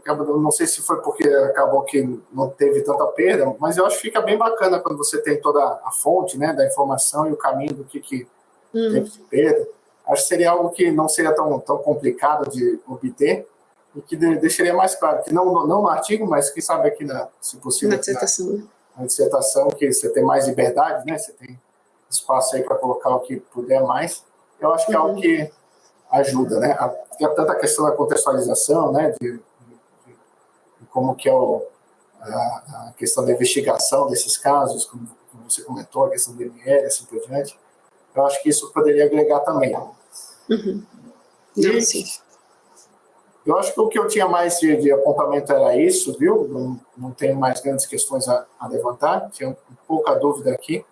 Não sei se foi porque acabou que não teve tanta perda, mas eu acho que fica bem bacana quando você tem toda a fonte né, da informação e o caminho do que, que hum. teve de perda. Acho que seria algo que não seria tão, tão complicado de obter, e que deixaria mais claro, que não, não no artigo, mas quem sabe aqui, na, se possível, na dissertação, na, na dissertação que você tem mais liberdade, né? você tem espaço aí para colocar o que puder mais. Eu acho que é algo uhum. que ajuda, né? Tem tanta questão da contextualização, né? De, de, de como que é o, a, a, questão da investigação desses casos, como, como, você comentou, a questão do ML, assim por diante. Eu acho que isso poderia agregar também. Uhum. Não, e, sim. Eu acho que o que eu tinha mais de, de apontamento era isso, viu? Não, não tenho mais grandes questões a, a levantar, tinha pouca dúvida aqui.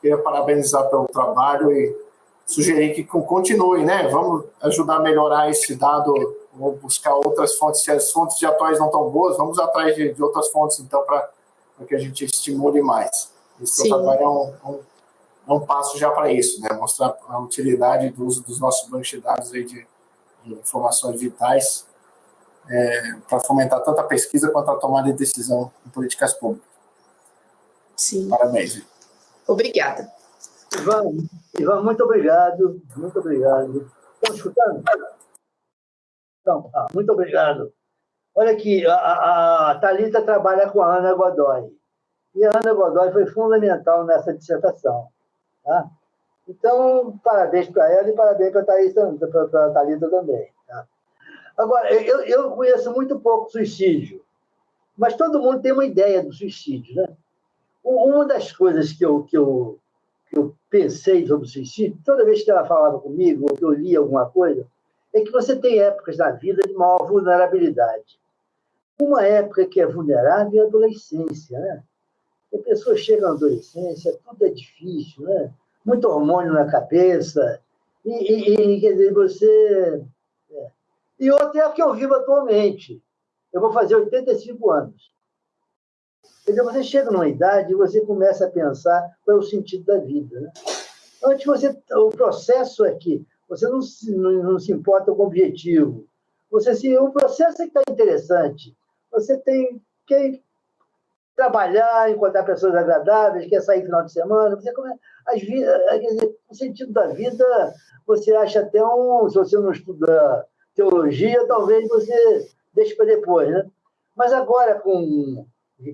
Queria parabenizar pelo trabalho e sugerir que continue, né? Vamos ajudar a melhorar esse dado, vamos buscar outras fontes. Se as fontes de atuais não estão boas, vamos atrás de, de outras fontes, então, para que a gente estimule mais. Esse trabalho é um, um, é um passo já para isso, né? Mostrar a utilidade do uso dos nossos bancos de dados aí de, de informações vitais é, para fomentar tanto a pesquisa quanto a tomada de decisão em políticas públicas. Sim. Parabéns. Obrigada. Ivan, Ivan, muito obrigado, muito obrigado. Estão escutando? Então, ah, muito obrigado. Olha aqui, a, a Thalita trabalha com a Ana Godoy. E a Ana Godoy foi fundamental nessa dissertação. Tá? Então, parabéns para ela e parabéns para a Thalita também. Tá? Agora, eu, eu conheço muito pouco suicídio, mas todo mundo tem uma ideia do suicídio. Né? Uma das coisas que eu, que eu, que eu pensei sobre o suicídio, toda vez que ela falava comigo, ou que eu lia alguma coisa, é que você tem épocas na vida de maior vulnerabilidade. Uma época que é vulnerável é a adolescência. Né? A pessoa chega na adolescência, tudo é difícil, né? Muito hormônio na cabeça, e, e, quer dizer, você. É. E outra é a que eu vivo atualmente. Eu vou fazer 85 anos. Quer dizer, você chega numa idade e você começa a pensar qual é o sentido da vida. Né? Antes, você, o processo é que você não se, não, não se importa com o objetivo. Você se, o processo é que está interessante. Você tem que trabalhar, encontrar pessoas agradáveis, quer sair final de semana, você começa, dizer, o sentido da vida, você acha até um, se você não estuda teologia, talvez você deixe para depois, né? Mas agora, com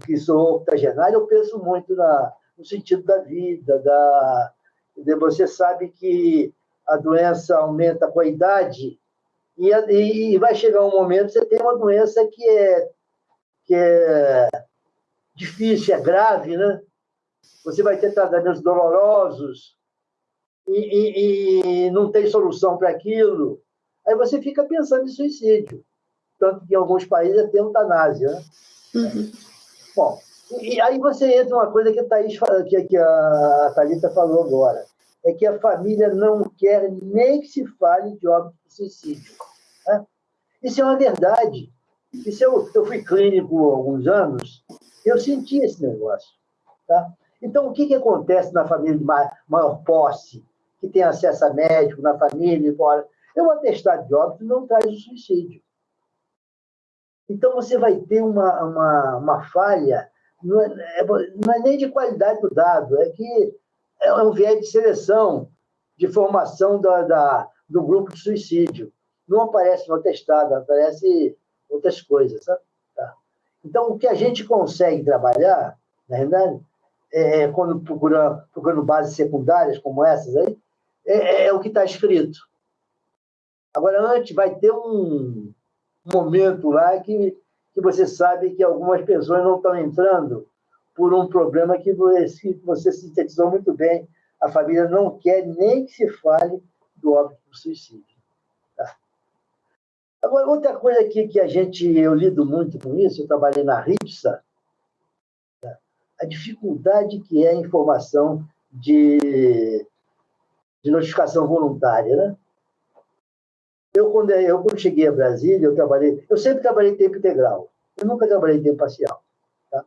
que sou octogenário, eu penso muito na, no sentido da vida, da, você sabe que a doença aumenta com a idade e, e vai chegar um momento que você tem uma doença que é, que é difícil, é grave, né? Você vai ter tratamentos dolorosos e, e, e não tem solução para aquilo. Aí você fica pensando em suicídio. Tanto que em alguns países tem eutanásia. Né? Uhum. Bom, e aí você entra uma coisa que a, Thaís, que, que a Thalita falou agora. É que a família não quer nem que se fale de óbito de suicídio. Né? Isso é uma verdade. Isso eu, eu fui clínico há alguns anos eu senti esse negócio. Tá? Então, o que, que acontece na família de maior posse, que tem acesso a médico, na família, fora? Eu atestado de óbito não traz o suicídio. Então, você vai ter uma, uma, uma falha, não é, é, não é nem de qualidade do dado, é que é um viés de seleção, de formação da, da, do grupo de suicídio. Não aparece no atestado, aparece outras coisas. Sabe? Então, o que a gente consegue trabalhar, na verdade, é, é, quando procura, procurando bases secundárias como essas aí, é, é, é o que está escrito. Agora, antes, vai ter um momento lá que, que você sabe que algumas pessoas não estão entrando por um problema que você, você sintetizou muito bem. A família não quer nem que se fale do óbito do suicídio. Agora, outra coisa aqui que a gente, eu lido muito com isso, eu trabalhei na RIPSA, né? a dificuldade que é a informação de, de notificação voluntária, né? Eu quando, eu, quando cheguei a Brasília, eu trabalhei, eu sempre trabalhei em tempo integral, eu nunca trabalhei em tempo parcial. Tá?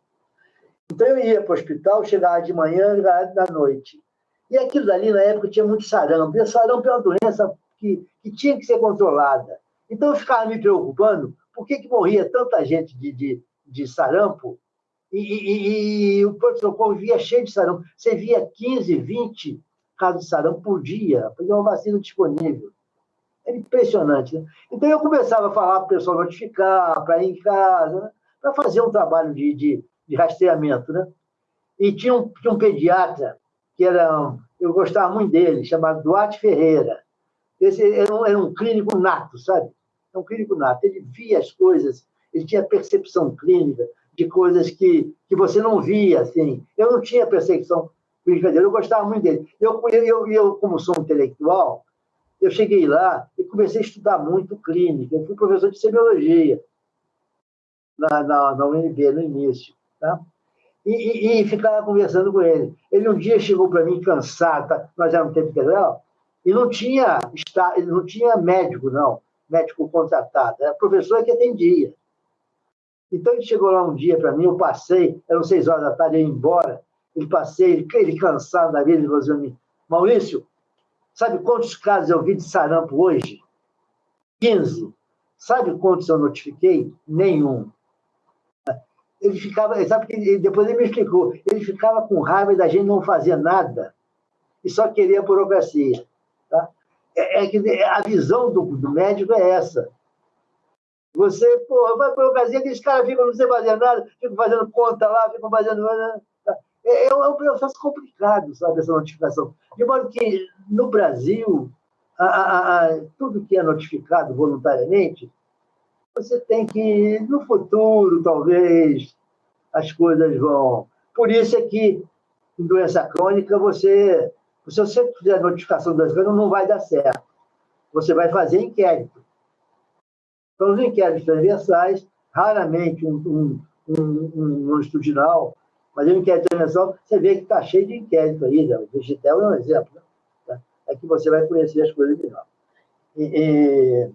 Então, eu ia para o hospital, chegava de manhã chegava da noite. E aquilo dali, na época, tinha muito sarampo. E sarampo é uma doença que, que tinha que ser controlada. Então eu ficava me preocupando por que, que morria tanta gente de, de, de sarampo e, e, e o pronto-socorro via cheio de sarampo. Você via 15, 20 casos de sarampo por dia, porque é uma vacina disponível. É impressionante. Né? Então eu começava a falar para o pessoal notificar, para ir em casa, né? para fazer um trabalho de, de, de rastreamento. Né? E tinha um, tinha um pediatra que era, eu gostava muito dele, chamado Duarte Ferreira. Esse era um, era um clínico nato, sabe? É um clínico nato. Ele via as coisas, ele tinha percepção clínica de coisas que, que você não via, assim. Eu não tinha percepção clínica dele, eu gostava muito dele. Eu, eu, eu, como sou intelectual, eu cheguei lá e comecei a estudar muito clínica. Eu fui professor de semiologia na, na, na UNB, no início, tá? E, e, e, ficava conversando com ele. Ele um dia chegou para mim cansado, tá? nós éramos tempo integral, e não tinha, não tinha médico, não, médico contratado, era professor que atendia. Então ele chegou lá um dia para mim, eu passei, eram seis horas da tarde, eu ia embora, ele passei, ele, ele cansado da vida, ele falou assim, Maurício, sabe quantos casos eu vi de sarampo hoje? 15. Sabe quantos eu notifiquei? Nenhum. Ele ficava, sabe que depois ele me explicou, ele ficava com raiva da gente não fazer nada e só queria burocracia. Tá? É, é que a visão do, do médico é essa. Você, porra, vai para o Brasil, aqueles caras ficam não sei fazer nada, ficam fazendo conta lá, ficam fazendo. É, é um processo complicado, sabe, essa notificação. De modo que, no Brasil, a, a, a, tudo que é notificado voluntariamente, você tem que, no futuro, talvez, as coisas vão. Por isso é que, em doença crônica, você, se você fizer notificação das coisas, não vai dar certo. Você vai fazer inquérito. Então, os inquéritos transversais, raramente um, um, um, um longitudinal, mas um inquérito transversal, você vê que está cheio de inquérito aí. Né? O Digitel é um exemplo. Né? É que você vai conhecer as coisas melhor. E, e...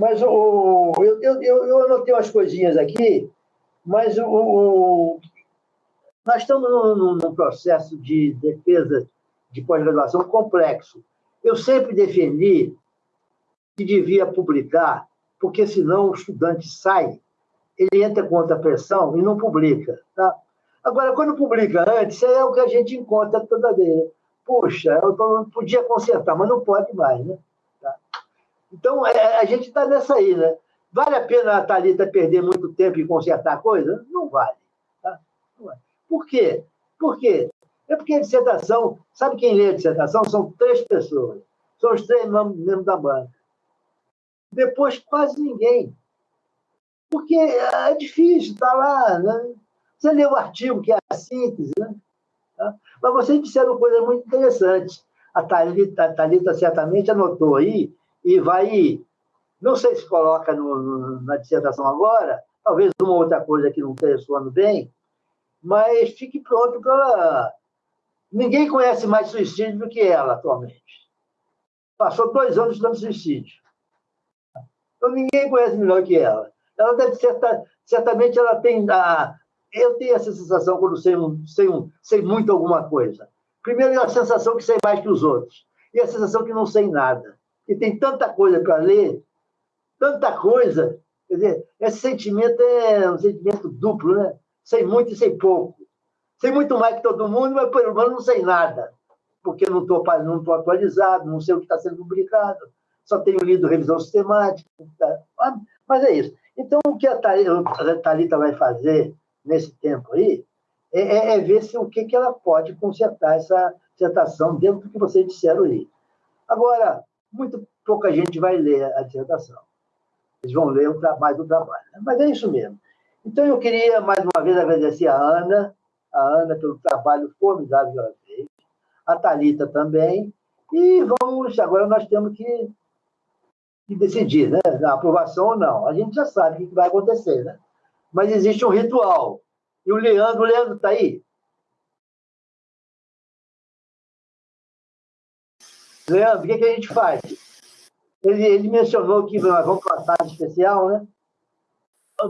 Mas o, eu, eu, eu anotei umas coisinhas aqui, mas o, o nós estamos num, processo de defesa de pós-graduação complexo. Eu sempre defendi que devia publicar, porque senão o estudante sai, ele entra contra a pressão e não publica. Tá? Agora, quando publica antes, é o que a gente encontra toda vez. Puxa, eu podia consertar, mas não pode mais, né? Tá? Então, é, a gente está nessa aí, né? Vale a pena a Thalita perder muito tempo em consertar a coisa? Não vale. Por quê? Por quê? É porque a dissertação, sabe quem lê a dissertação? São três pessoas. São os três membros da banca. Depois, quase ninguém. Porque é difícil, está lá. Né? Você lê o artigo, que é a síntese, né? Tá? Mas vocês disseram coisas muito interessantes. A Thalita, a Thalita certamente anotou aí e vai. Não sei se coloca no, na dissertação agora, talvez uma outra coisa que não esteja soando bem, mas fique pronto para Ninguém conhece mais suicídio do que ela atualmente. Passou dois anos estudando suicídio. Então ninguém conhece melhor que ela. Ela deve ser, certamente ela tem a, eu tenho essa sensação quando sei, sei, sei muito alguma coisa. Primeiro é a sensação que sei mais que os outros. E a sensação que não sei nada. E tem tanta coisa para ler, tanta coisa. Quer dizer, esse sentimento é um sentimento duplo, né? Sei muito e sei pouco. Sei muito mais que todo mundo, mas pelo menos não sei nada, porque não estou não tô atualizado, não sei o que está sendo publicado, só tenho lido revisão sistemática. Tá? Mas é isso. Então, o que a Thalita vai fazer nesse tempo aí é, é, é ver se o que, que ela pode consertar essa dissertação dentro do que vocês disseram aí. Agora, muito pouca gente vai ler a dissertação. Eles vão ler o trabalho. Né? Mas é isso mesmo. Então, eu queria, mais uma vez, agradecer a Ana, a Ana pelo trabalho formidável que ela fez, a Thalita também, e vamos, agora nós temos que, que decidir, né? A aprovação ou não. A gente já sabe o que vai acontecer, né? Mas existe um ritual. E o Leandro, o Leandro está aí? Leandro, o que, que a gente faz? Ele, ele mencionou que nós vamos para uma tarde especial, né?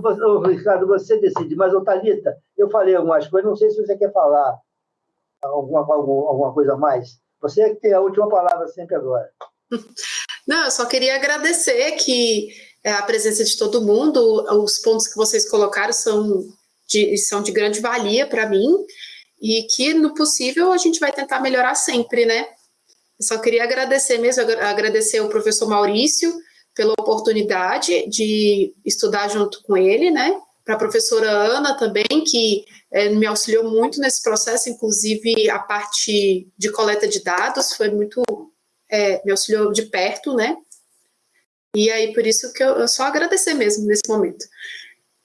Ô, Ricardo, você decide, mas, ô, Thalita, eu falei algumas coisas, não sei se você quer falar alguma, alguma, alguma coisa a mais. Você é que tem a última palavra sempre agora. Não, eu só queria agradecer que é, a presença de todo mundo, os pontos que vocês colocaram são de, são de grande valia para mim, e que, no possível, a gente vai tentar melhorar sempre, né? Eu só queria agradecer mesmo, agradecer ao professor Maurício, pela oportunidade de estudar junto com ele, né? Para a professora Ana também, que é, me auxiliou muito nesse processo, inclusive a parte de coleta de dados foi muito, é, me auxiliou de perto, né? E aí, por isso que eu, eu só agradecer mesmo nesse momento.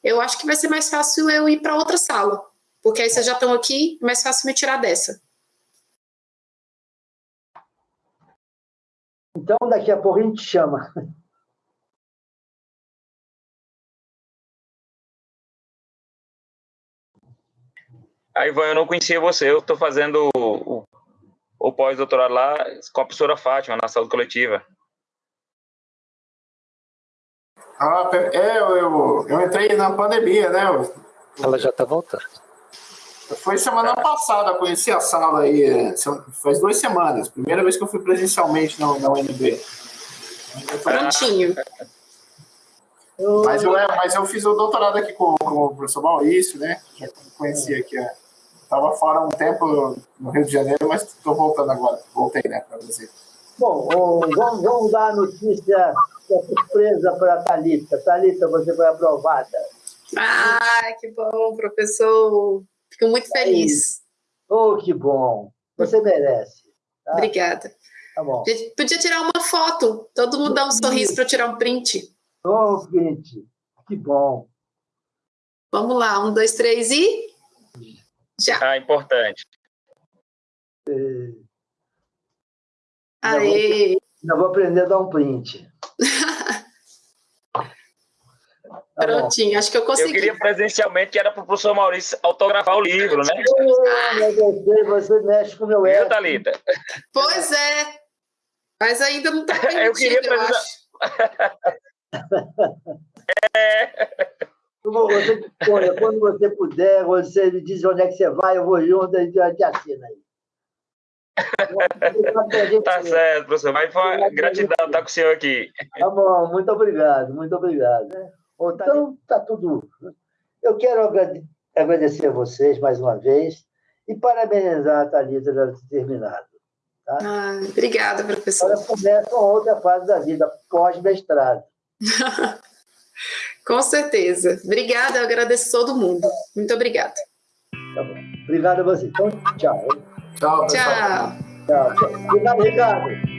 Eu acho que vai ser mais fácil eu ir para outra sala, porque aí vocês já estão aqui, é mais fácil me tirar dessa. Então, daqui a pouco a gente chama. Aí, Ivan, eu não conhecia você. Eu estou fazendo o, o pós-doutorado lá com a professora Fátima, na saúde coletiva. Ah, é, eu, eu, eu entrei na pandemia, né? Ela já está voltando. Foi semana passada, conheci a sala aí, é, faz duas semanas. Primeira vez que eu fui presencialmente na, na UNB. Prontinho. Mas eu, é, mas eu fiz o doutorado aqui com, com o professor Maurício, né? Já conheci aqui a, Estava fora um tempo no Rio de Janeiro, mas estou voltando agora. Voltei, né, para você. Bom, vamos, vamos dar a notícia, a surpresa para a Thalita. Thalita, você foi aprovada. Ah, que bom, professor. Fico muito feliz. Oh, que bom. Você merece. Tá? Obrigada. Tá bom. Podia tirar uma foto. Todo mundo dá um sorriso para tirar um print. Oh, print. Que bom. Vamos lá, um, dois, três e... Já. Ah, importante. É... Aê! Já vou, vou aprender a dar um print. Tá Prontinho, acho que eu consegui. Eu queria presencialmente que era para o professor Maurício autografar o livro, né? Você, você mexe com o meu ego. Thalita? Pois é. Mas ainda não está permitido, eu, queria eu acho. é. Você, quando você puder, você me diz onde é que você vai, eu vou junto, a gente te assina aí. tá certo, professor. Mas foi uma gratidão estar com o senhor aqui. Tá bom, muito obrigado, muito obrigado. Então, tá tudo. Eu quero agradecer a vocês mais uma vez e parabenizar a Thalita por ter terminado. Tá? Ah, obrigada, professor. Agora começa uma outra fase da vida, pós-mestrado. Com certeza. Obrigada, eu agradeço todo mundo. Muito obrigada. Tá bom. Obrigado a você. Então, tchau. Tchau, Tchau. Tchau. Obrigado, Ricardo.